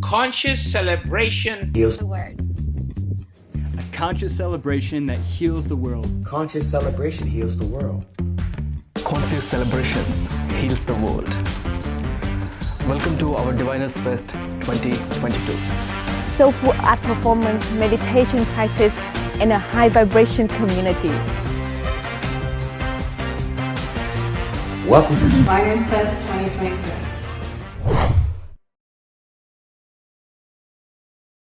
conscious celebration heals the world. A conscious celebration that heals the world. Conscious celebration heals the world. Conscious celebrations heals the world. Welcome to our Diviners Fest 2022. Soulful art performance, meditation practice, and a high vibration community. Welcome to Diviners Fest 2022.